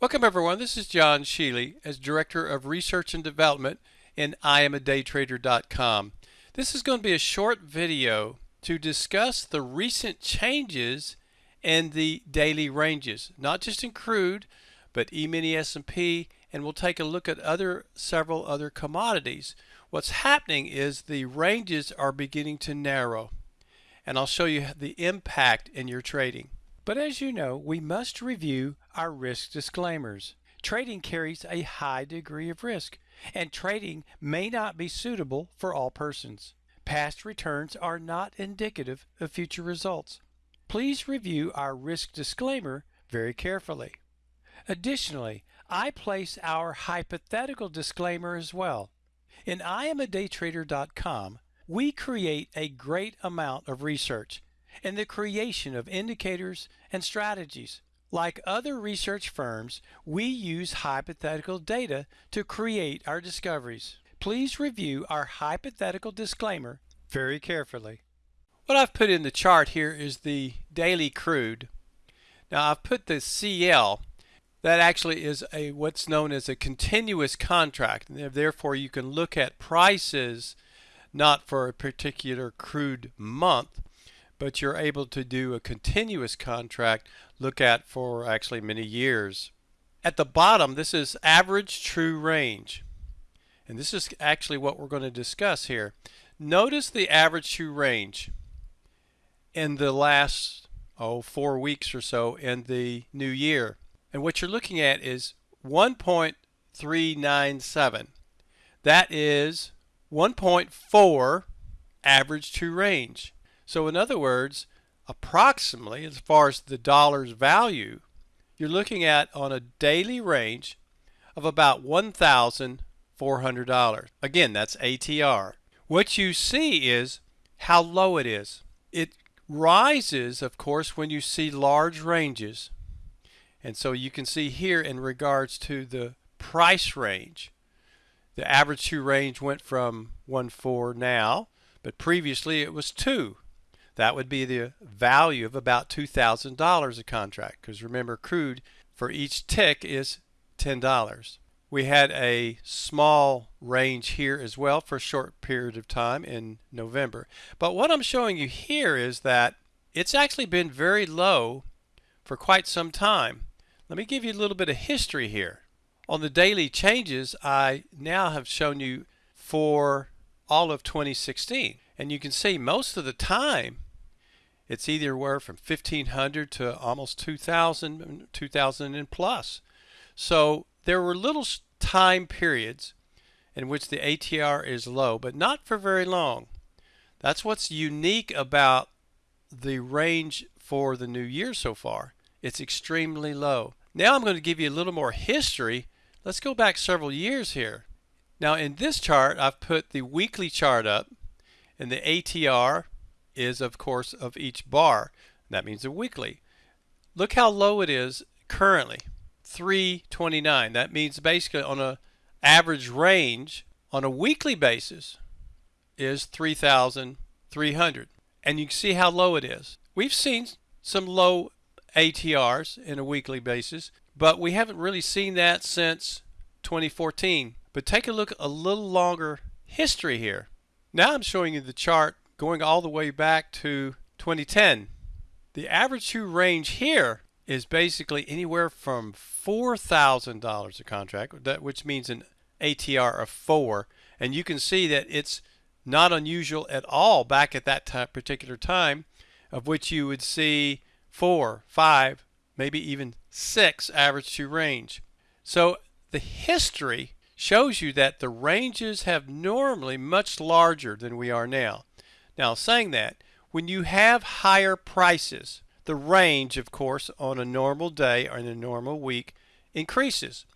Welcome everyone, this is John Sheely as Director of Research and Development in IamADayTrader.com. This is going to be a short video to discuss the recent changes in the daily ranges, not just in crude, but E-mini S&P, and we'll take a look at other several other commodities. What's happening is the ranges are beginning to narrow, and I'll show you the impact in your trading. But as you know, we must review our risk disclaimers. Trading carries a high degree of risk, and trading may not be suitable for all persons. Past returns are not indicative of future results. Please review our risk disclaimer very carefully. Additionally, I place our hypothetical disclaimer as well. In IamADayTrader.com, we create a great amount of research in the creation of indicators and strategies. Like other research firms, we use hypothetical data to create our discoveries. Please review our hypothetical disclaimer very carefully. What I've put in the chart here is the daily crude. Now I've put the CL that actually is a what's known as a continuous contract and therefore you can look at prices not for a particular crude month but you're able to do a continuous contract look at for actually many years. At the bottom, this is average true range. And this is actually what we're going to discuss here. Notice the average true range in the last, oh, four weeks or so in the new year. And what you're looking at is 1.397. That is 1.4 average true range. So in other words, approximately as far as the dollar's value, you're looking at on a daily range of about $1,400. Again, that's ATR. What you see is how low it is. It rises, of course, when you see large ranges. And so you can see here in regards to the price range, the average true range went from 1.4 now, but previously it was 2. That would be the value of about $2,000 a contract because remember crude for each tick is $10. We had a small range here as well for a short period of time in November. But what I'm showing you here is that it's actually been very low for quite some time. Let me give you a little bit of history here. On the daily changes, I now have shown you for all of 2016. And you can see most of the time it's either where from 1500 to almost 2000, 2000 and plus. So there were little time periods in which the ATR is low, but not for very long. That's what's unique about the range for the new year so far. It's extremely low. Now I'm going to give you a little more history. Let's go back several years here. Now in this chart, I've put the weekly chart up and the ATR is of course of each bar. That means a weekly. Look how low it is currently. 329. That means basically on a average range on a weekly basis is 3,300. And you can see how low it is. We've seen some low ATRs in a weekly basis, but we haven't really seen that since 2014. But take a look a little longer history here. Now I'm showing you the chart going all the way back to 2010. The average true range here is basically anywhere from $4,000 a contract, that, which means an ATR of 4. And you can see that it's not unusual at all back at that particular time, of which you would see 4, 5, maybe even 6 average true range. So the history shows you that the ranges have normally much larger than we are now. Now, saying that, when you have higher prices, the range, of course, on a normal day or in a normal week increases.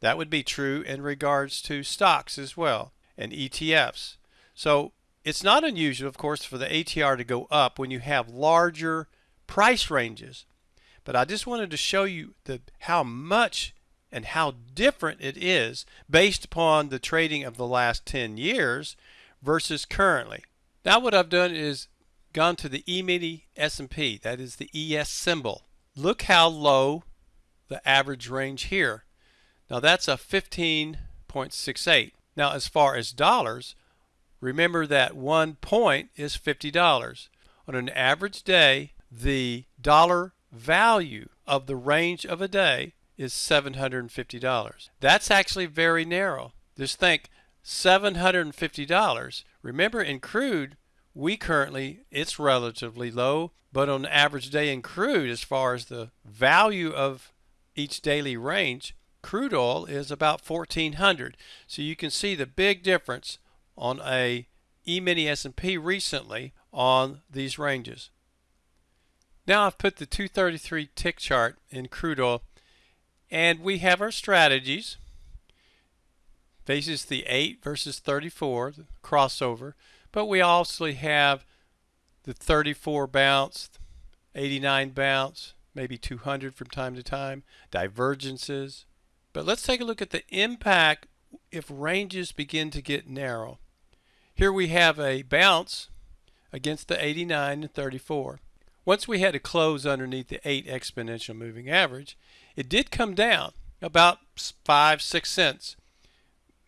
That would be true in regards to stocks as well and ETFs. So it's not unusual, of course, for the ATR to go up when you have larger price ranges. But I just wanted to show you the, how much and how different it is based upon the trading of the last 10 years versus currently. Now what I've done is gone to the E-mini S&P, that is the ES symbol. Look how low the average range here. Now that's a 15.68. Now as far as dollars, remember that one point is $50. On an average day, the dollar value of the range of a day is $750. That's actually very narrow. Just think $750. Remember in crude, we currently, it's relatively low, but on an average day in crude, as far as the value of each daily range, crude oil is about 1400. So you can see the big difference on a E-mini S&P recently on these ranges. Now I've put the 233 tick chart in crude oil and we have our strategies. Faces the 8 versus 34, the crossover, but we also have the 34 bounce, 89 bounce, maybe 200 from time to time, divergences. But let's take a look at the impact if ranges begin to get narrow. Here we have a bounce against the 89 and 34. Once we had to close underneath the 8 exponential moving average, it did come down about 5, 6 cents.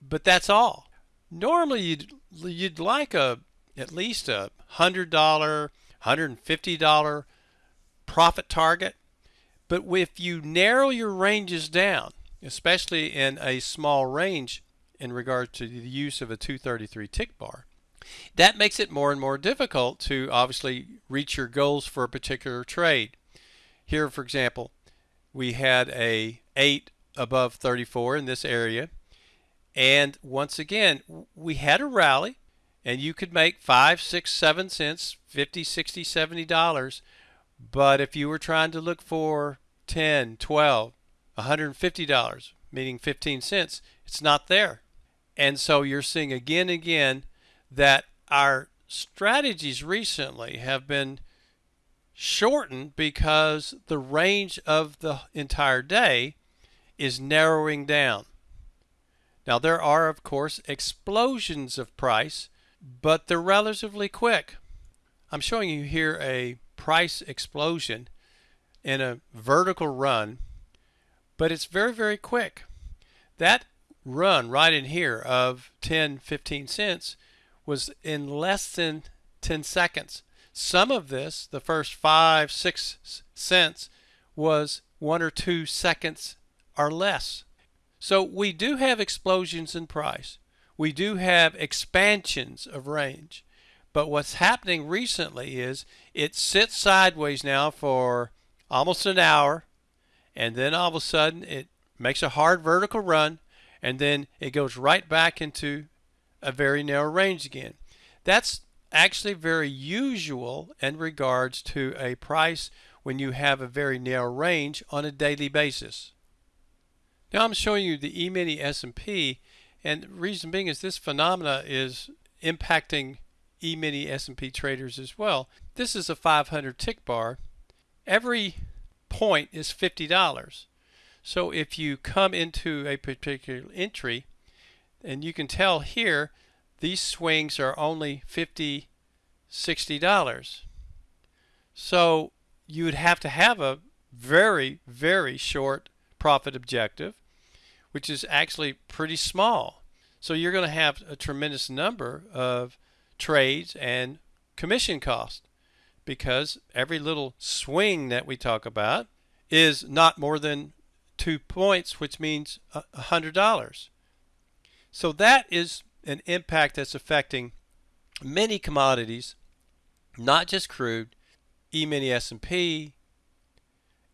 But that's all. Normally you'd, you'd like a at least a $100, $150 profit target. But if you narrow your ranges down, especially in a small range in regard to the use of a 233 tick bar, that makes it more and more difficult to obviously reach your goals for a particular trade. Here, for example, we had a 8 above 34 in this area. And once again, we had a rally and you could make five, six, seven cents, 50, 60, 70 dollars. But if you were trying to look for 10, 12, 150 dollars, meaning 15 cents, it's not there. And so you're seeing again and again that our strategies recently have been shortened because the range of the entire day is narrowing down. Now there are of course explosions of price, but they're relatively quick. I'm showing you here a price explosion in a vertical run, but it's very, very quick. That run right in here of 10, 15 cents was in less than 10 seconds. Some of this, the first five, six cents, was one or two seconds or less. So we do have explosions in price. We do have expansions of range. But what's happening recently is it sits sideways now for almost an hour, and then all of a sudden it makes a hard vertical run, and then it goes right back into a very narrow range again. That's actually very usual in regards to a price when you have a very narrow range on a daily basis. Now I'm showing you the E-mini S&P and the reason being is this phenomena is impacting E-mini S&P traders as well. This is a 500 tick bar. Every point is $50. So if you come into a particular entry and you can tell here these swings are only $50, $60. So you would have to have a very, very short profit objective, which is actually pretty small. So you're going to have a tremendous number of trades and commission costs because every little swing that we talk about is not more than two points, which means a $100. So that is an impact that's affecting many commodities, not just crude, E-mini S&P,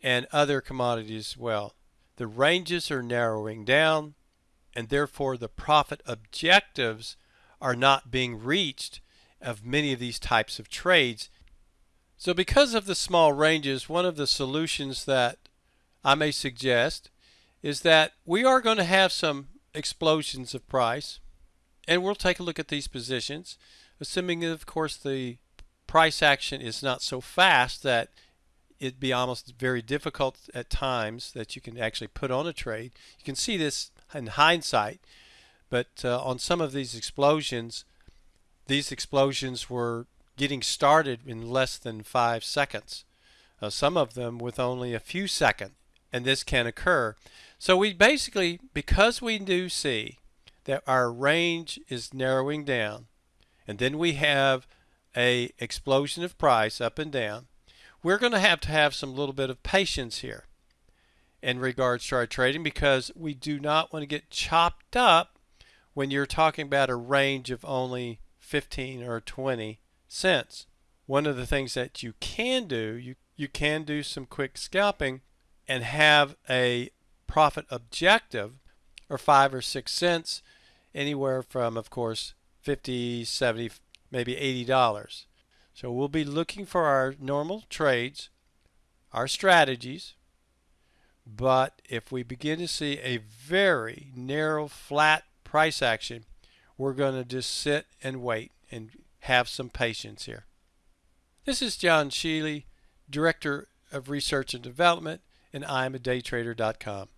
and other commodities as well. The ranges are narrowing down, and therefore the profit objectives are not being reached of many of these types of trades. So because of the small ranges, one of the solutions that I may suggest is that we are going to have some explosions of price and we'll take a look at these positions assuming of course the price action is not so fast that it'd be almost very difficult at times that you can actually put on a trade. You can see this in hindsight, but uh, on some of these explosions, these explosions were getting started in less than five seconds. Uh, some of them with only a few seconds and this can occur. So we basically, because we do see that our range is narrowing down, and then we have a explosion of price up and down, we're going to have to have some little bit of patience here in regards to our trading because we do not want to get chopped up when you're talking about a range of only 15 or 20 cents. One of the things that you can do, you, you can do some quick scalping and have a profit objective or five or six cents anywhere from of course 50 70 maybe 80 dollars so we'll be looking for our normal trades our strategies but if we begin to see a very narrow flat price action we're going to just sit and wait and have some patience here. This is John Sheely, director of research and development and IamADayTrader.com